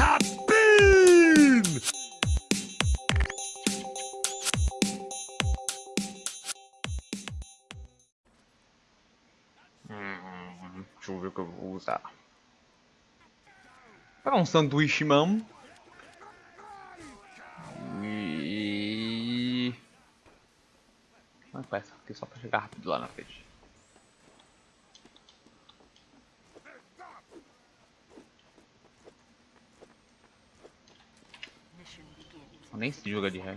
Cabine! Hum, deixa eu ver o que eu vou usar. Para um sanduíche mesmo. E... Não é essa aqui só para chegar rápido lá na frente. Nem se joga de ré.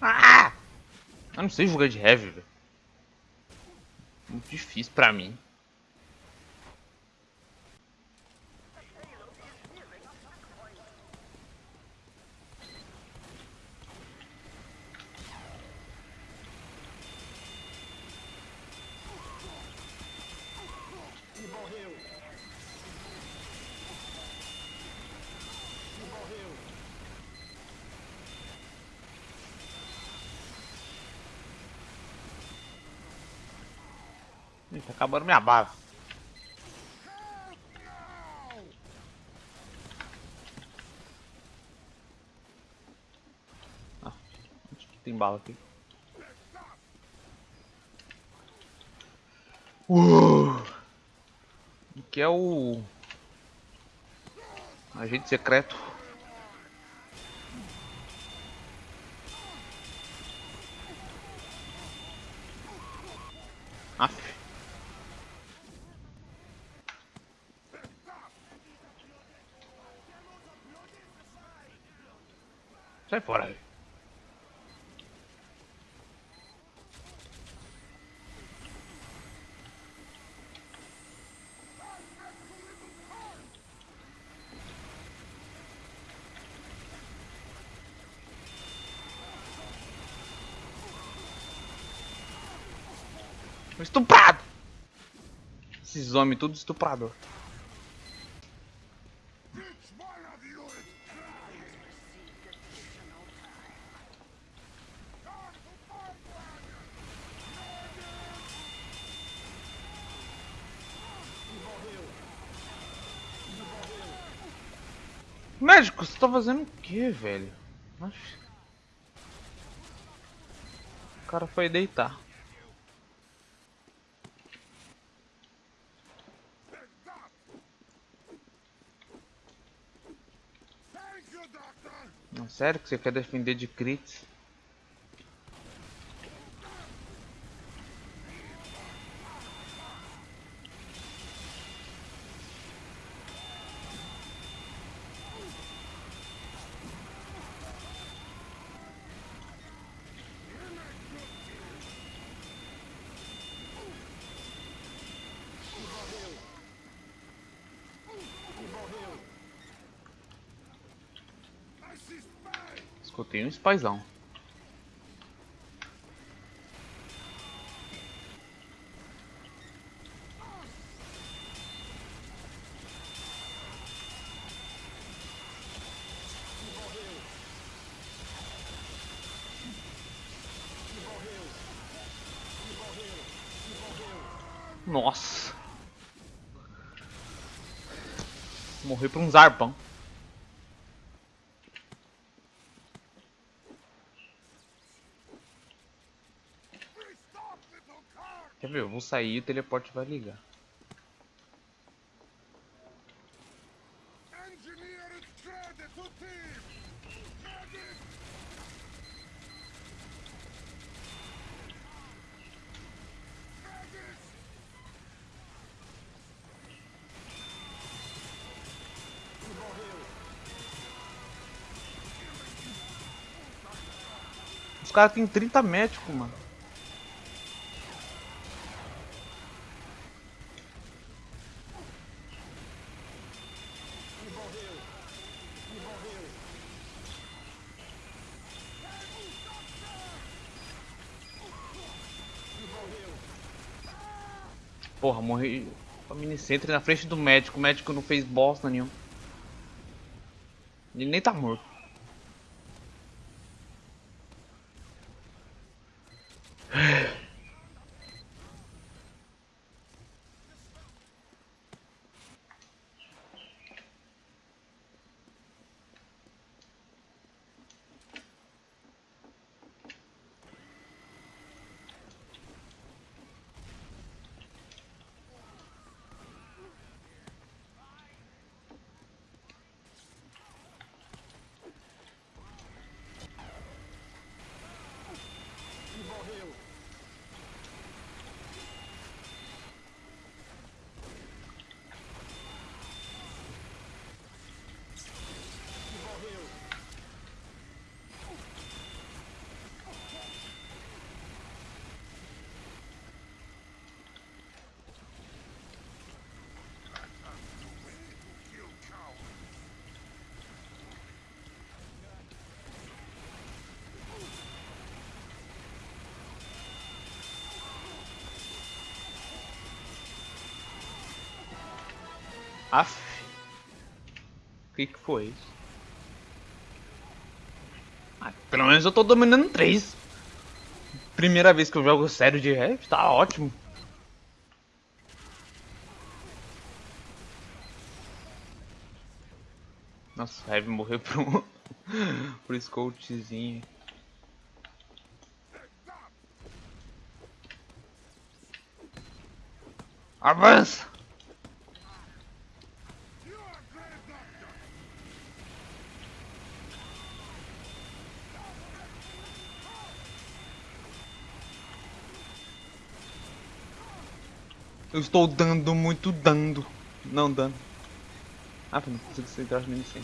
Ah! Eu não sei jogar de heavy, velho. Muito difícil pra mim. Ih, tá acabando minha bala. Ah, onde que tem bala aqui? Uh! Que é o agente secreto. Aff. Sai fora. Estuprado! Esses homens tudo estuprador. Médico, você tá fazendo o que, velho? O cara foi deitar. Não, sério que você quer defender de crits? Escutei um spaizão. Nossa. Morri por um zarpão. um sair, o teleporte vai ligar. Os caras têm 30 médicos, mano. Porra, morri com a minicentro na frente do médico. O médico não fez bosta nenhum. Ele nem tá morto. Aff. O que, que foi isso? Ah, pelo menos eu tô dominando três. Primeira vez que eu jogo sério de rap, tá ótimo. Nossa, o Heavy morreu um... por Scoutzinho. Avança! Eu estou dando muito dando. Não dando. Ah, não consigo centrar nem sem.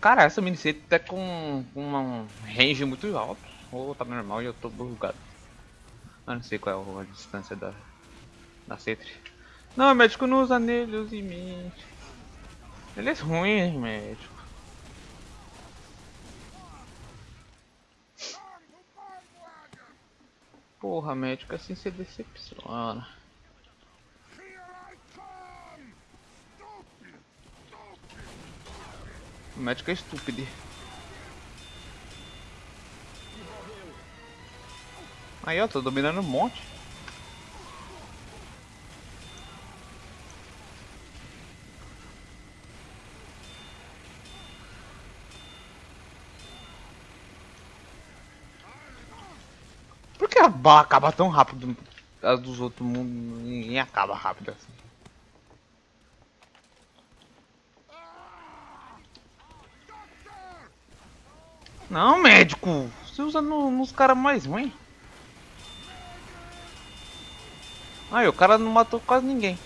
Cara, essa minicete tá com, um range muito alto. Ou tá normal e eu tô bugado. Eu não sei qual é a distância da, da Cetri. Não, médico não usa nele, use em mim. Ele é ruim, médico. Porra, médico, assim você decepciona. O médico é estúpido. Aí, ó, tô dominando um monte. Bala acaba tão rápido. As dos outros mundos, ninguém acaba rápido assim. Não, médico! Você usa no, nos caras mais ruins. Aí, o cara não matou quase ninguém.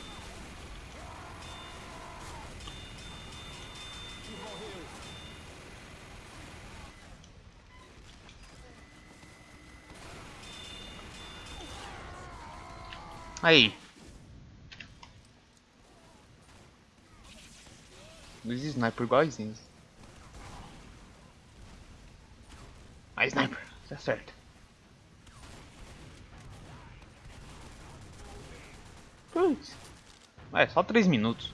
Aí. Dois sniper iguaizinhos. A sniper, tá certo. Putz. É, só 3 minutos.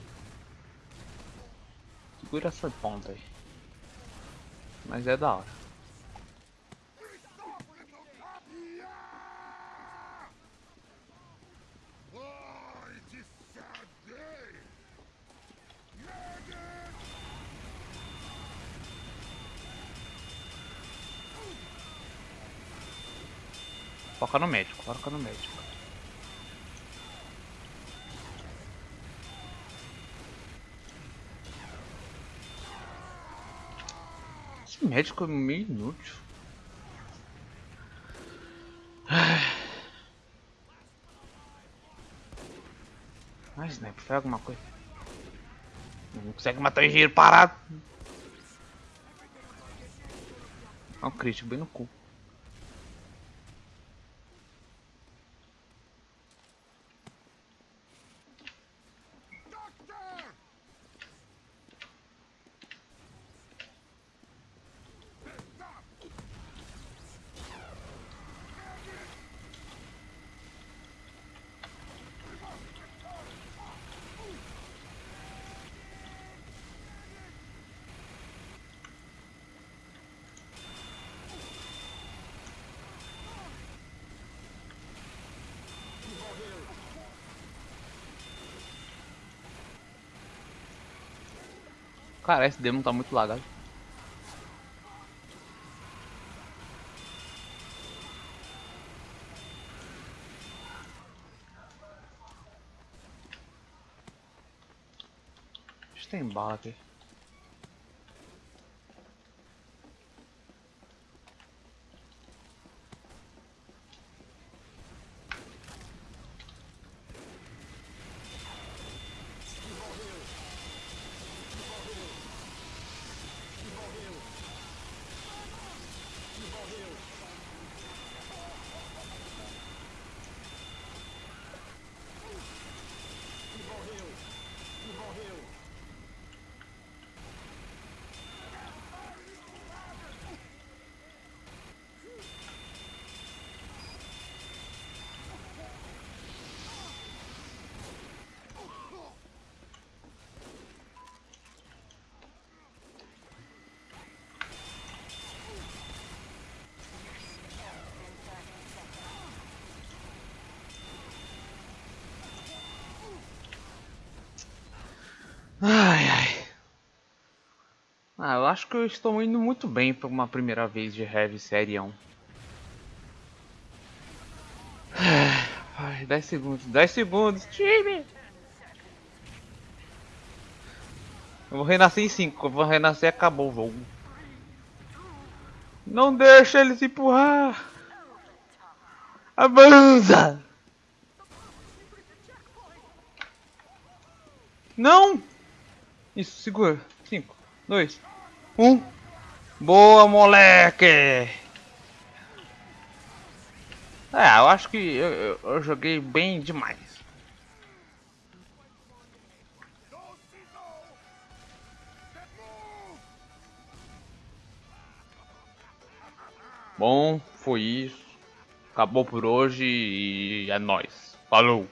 Segura essa ponta aí. Mas é da hora. Foca no médico, foca no médico. Esse médico é meio inútil. Mas, né, foi alguma coisa. Não consegue matar o engenheiro parado. Olha o crítico bem no cu. Cara, esse demo tá muito lagado. Tem bala aqui. Ai, Ah, eu acho que eu estou indo muito bem para uma primeira vez de Heavy Série 1. Ai, 10 segundos, 10 segundos, time! Eu vou renascer em 5, eu vou renascer e acabou o jogo. Não deixa eles empurrar! Avança! Não! Isso, segura. 5, 2, 1. Boa, moleque! É, eu acho que eu, eu, eu joguei bem demais. Bom, foi isso. Acabou por hoje e é nóis. Falou!